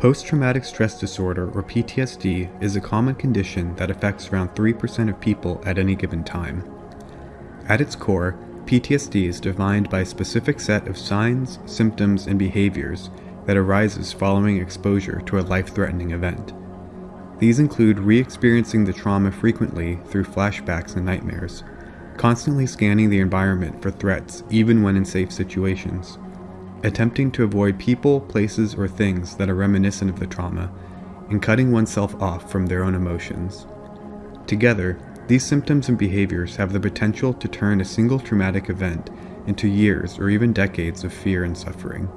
Post traumatic stress disorder, or PTSD, is a common condition that affects around 3% of people at any given time. At its core, PTSD is defined by a specific set of signs, symptoms, and behaviors that arises following exposure to a life threatening event. These include re experiencing the trauma frequently through flashbacks and nightmares, constantly scanning the environment for threats even when in safe situations attempting to avoid people, places, or things that are reminiscent of the trauma, and cutting oneself off from their own emotions. Together, these symptoms and behaviors have the potential to turn a single traumatic event into years or even decades of fear and suffering.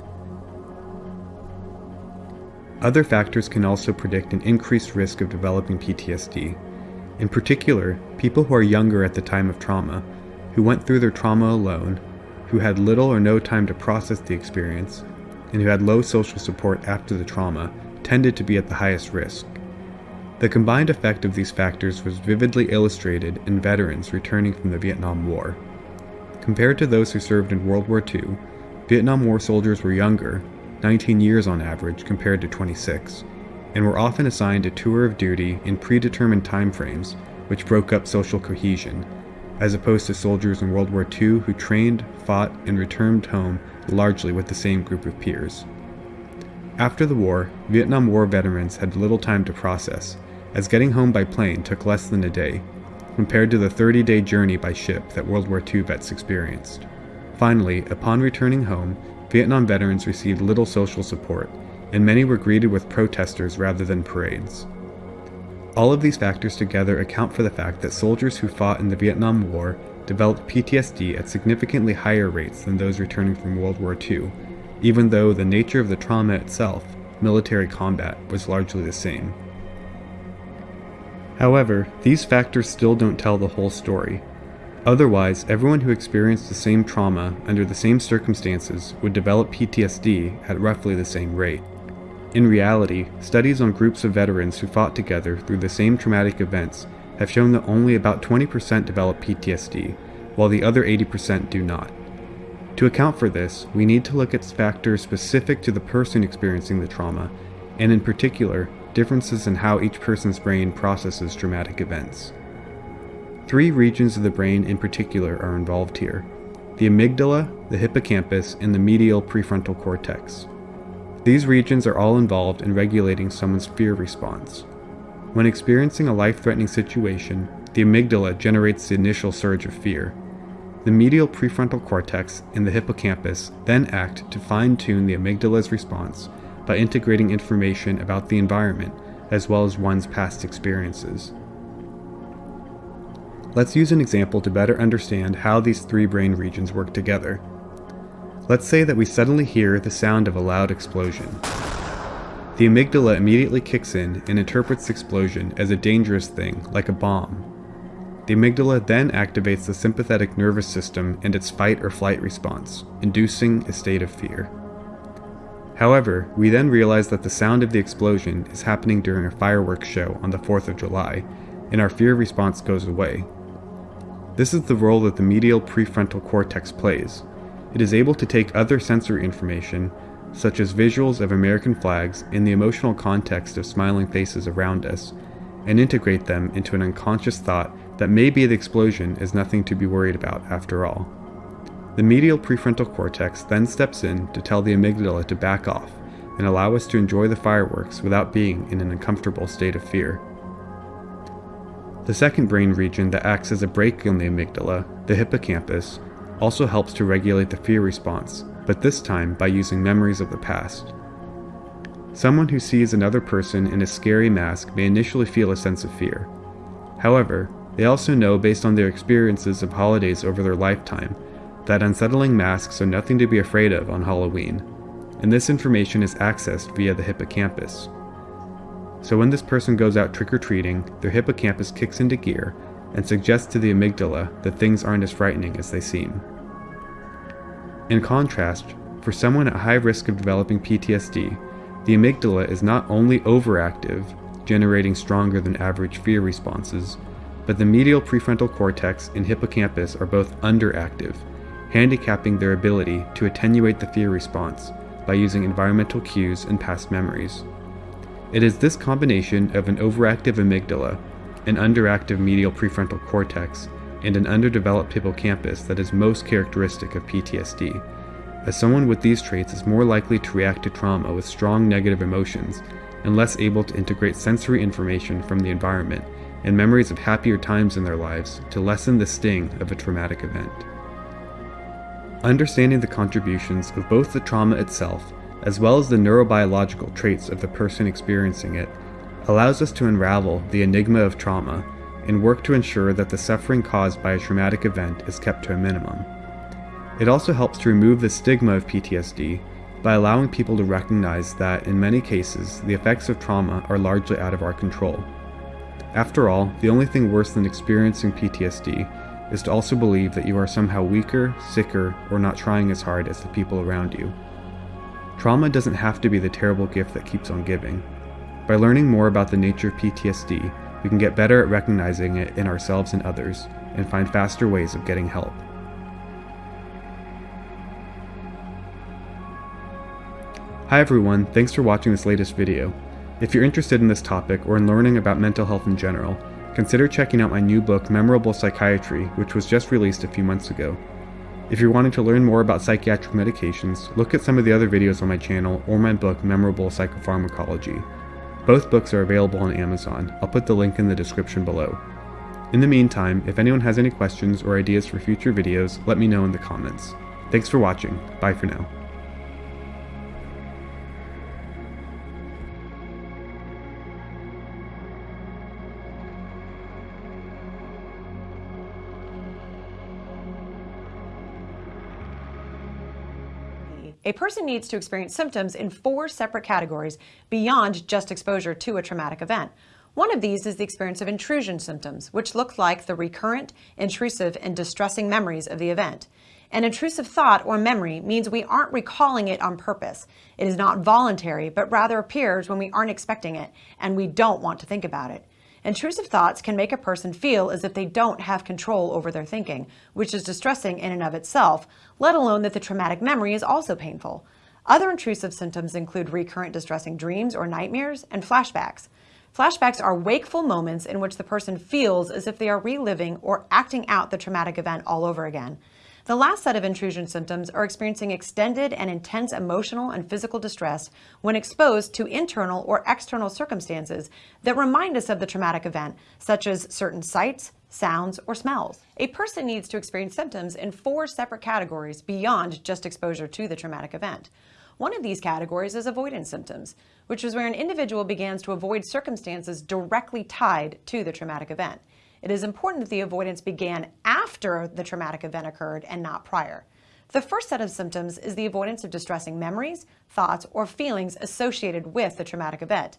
Other factors can also predict an increased risk of developing PTSD. In particular, people who are younger at the time of trauma, who went through their trauma alone, who had little or no time to process the experience, and who had low social support after the trauma, tended to be at the highest risk. The combined effect of these factors was vividly illustrated in veterans returning from the Vietnam War. Compared to those who served in World War II, Vietnam War soldiers were younger, 19 years on average compared to 26, and were often assigned a tour of duty in predetermined timeframes, which broke up social cohesion as opposed to soldiers in World War II who trained, fought, and returned home largely with the same group of peers. After the war, Vietnam War veterans had little time to process, as getting home by plane took less than a day, compared to the 30 day journey by ship that World War II vets experienced. Finally, upon returning home, Vietnam veterans received little social support, and many were greeted with protesters rather than parades. All of these factors together account for the fact that soldiers who fought in the Vietnam War developed PTSD at significantly higher rates than those returning from World War II, even though the nature of the trauma itself, military combat, was largely the same. However, these factors still don't tell the whole story. Otherwise, everyone who experienced the same trauma under the same circumstances would develop PTSD at roughly the same rate. In reality, studies on groups of veterans who fought together through the same traumatic events have shown that only about 20% develop PTSD, while the other 80% do not. To account for this, we need to look at factors specific to the person experiencing the trauma, and in particular, differences in how each person's brain processes traumatic events. Three regions of the brain in particular are involved here the amygdala, the hippocampus, and the medial prefrontal cortex. These regions are all involved in regulating someone's fear response. When experiencing a life threatening situation, the amygdala generates the initial surge of fear. The medial prefrontal cortex and the hippocampus then act to fine tune the amygdala's response by integrating information about the environment as well as one's past experiences. Let's use an example to better understand how these three brain regions work together. Let's say that we suddenly hear the sound of a loud explosion. The amygdala immediately kicks in and interprets the explosion as a dangerous thing, like a bomb. The amygdala then activates the sympathetic nervous system and its fight or flight response, inducing a state of fear. However, we then realize that the sound of the explosion is happening during a fireworks show on the 4th of July, and our fear response goes away. This is the role that the medial prefrontal cortex plays, it is able to take other sensory information, such as visuals of American flags in the emotional context of smiling faces around us, and integrate them into an unconscious thought that maybe the explosion is nothing to be worried about after all. The medial prefrontal cortex then steps in to tell the amygdala to back off and allow us to enjoy the fireworks without being in an uncomfortable state of fear. The second brain region that acts as a brake on the amygdala, the hippocampus, also helps to regulate the fear response, but this time by using memories of the past. Someone who sees another person in a scary mask may initially feel a sense of fear. However, they also know based on their experiences of holidays over their lifetime that unsettling masks are nothing to be afraid of on Halloween, and this information is accessed via the hippocampus. So when this person goes out trick or treating, their hippocampus kicks into gear and suggests to the amygdala that things aren't as frightening as they seem. In contrast, for someone at high risk of developing PTSD, the amygdala is not only overactive, generating stronger than average fear responses, but the medial prefrontal cortex and hippocampus are both underactive, handicapping their ability to attenuate the fear response by using environmental cues and past memories. It is this combination of an overactive amygdala, an underactive medial prefrontal cortex, and an underdeveloped hippocampus that is most characteristic of PTSD, as someone with these traits is more likely to react to trauma with strong negative emotions and less able to integrate sensory information from the environment and memories of happier times in their lives to lessen the sting of a traumatic event. Understanding the contributions of both the trauma itself as well as the neurobiological traits of the person experiencing it allows us to unravel the enigma of trauma and work to ensure that the suffering caused by a traumatic event is kept to a minimum. It also helps to remove the stigma of PTSD by allowing people to recognize that, in many cases, the effects of trauma are largely out of our control. After all, the only thing worse than experiencing PTSD is to also believe that you are somehow weaker, sicker, or not trying as hard as the people around you. Trauma doesn't have to be the terrible gift that keeps on giving. By learning more about the nature of PTSD, we can get better at recognizing it in ourselves and others, and find faster ways of getting help. Hi everyone, thanks for watching this latest video. If you're interested in this topic or in learning about mental health in general, consider checking out my new book Memorable Psychiatry, which was just released a few months ago. If you're wanting to learn more about psychiatric medications, look at some of the other videos on my channel or my book Memorable Psychopharmacology. Both books are available on Amazon. I'll put the link in the description below. In the meantime, if anyone has any questions or ideas for future videos, let me know in the comments. Thanks for watching. Bye for now. A person needs to experience symptoms in four separate categories beyond just exposure to a traumatic event. One of these is the experience of intrusion symptoms, which look like the recurrent, intrusive, and distressing memories of the event. An intrusive thought or memory means we aren't recalling it on purpose. It is not voluntary, but rather appears when we aren't expecting it and we don't want to think about it. Intrusive thoughts can make a person feel as if they don't have control over their thinking, which is distressing in and of itself, let alone that the traumatic memory is also painful. Other intrusive symptoms include recurrent distressing dreams or nightmares and flashbacks. Flashbacks are wakeful moments in which the person feels as if they are reliving or acting out the traumatic event all over again. The last set of intrusion symptoms are experiencing extended and intense emotional and physical distress when exposed to internal or external circumstances that remind us of the traumatic event, such as certain sights, sounds, or smells. A person needs to experience symptoms in four separate categories beyond just exposure to the traumatic event. One of these categories is avoidance symptoms, which is where an individual begins to avoid circumstances directly tied to the traumatic event. It is important that the avoidance began after the traumatic event occurred and not prior. The first set of symptoms is the avoidance of distressing memories, thoughts, or feelings associated with the traumatic event.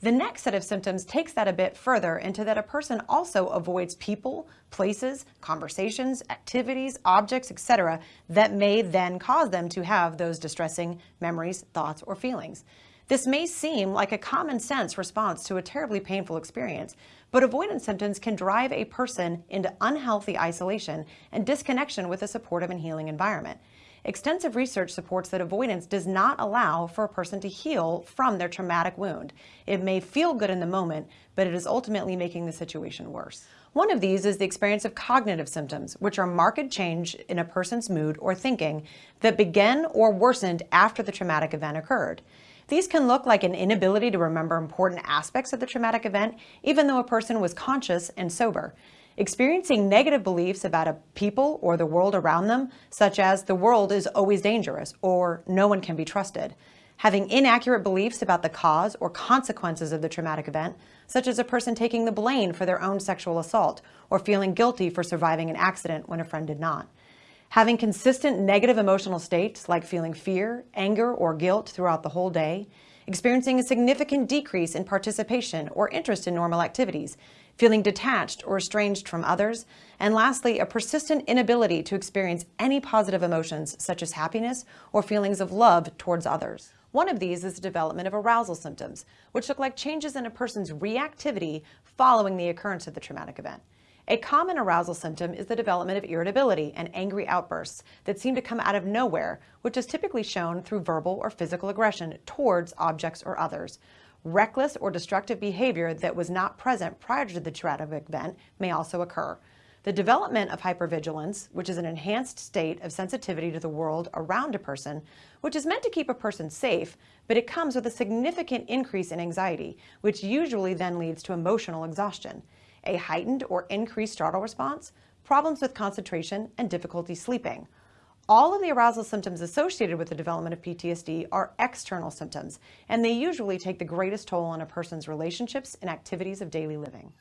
The next set of symptoms takes that a bit further into that a person also avoids people, places, conversations, activities, objects, etc. that may then cause them to have those distressing memories, thoughts, or feelings. This may seem like a common sense response to a terribly painful experience, but avoidance symptoms can drive a person into unhealthy isolation and disconnection with a supportive and healing environment. Extensive research supports that avoidance does not allow for a person to heal from their traumatic wound. It may feel good in the moment, but it is ultimately making the situation worse. One of these is the experience of cognitive symptoms, which are marked change in a person's mood or thinking that begin or worsened after the traumatic event occurred. These can look like an inability to remember important aspects of the traumatic event, even though a person was conscious and sober. Experiencing negative beliefs about a people or the world around them, such as the world is always dangerous or no one can be trusted. Having inaccurate beliefs about the cause or consequences of the traumatic event, such as a person taking the blame for their own sexual assault or feeling guilty for surviving an accident when a friend did not. Having consistent negative emotional states like feeling fear, anger, or guilt throughout the whole day, experiencing a significant decrease in participation or interest in normal activities, feeling detached or estranged from others, and lastly, a persistent inability to experience any positive emotions such as happiness or feelings of love towards others. One of these is the development of arousal symptoms, which look like changes in a person's reactivity following the occurrence of the traumatic event. A common arousal symptom is the development of irritability and angry outbursts that seem to come out of nowhere, which is typically shown through verbal or physical aggression towards objects or others. Reckless or destructive behavior that was not present prior to the traumatic event may also occur. The development of hypervigilance, which is an enhanced state of sensitivity to the world around a person, which is meant to keep a person safe, but it comes with a significant increase in anxiety, which usually then leads to emotional exhaustion, a heightened or increased startle response, problems with concentration, and difficulty sleeping. All of the arousal symptoms associated with the development of PTSD are external symptoms, and they usually take the greatest toll on a person's relationships and activities of daily living.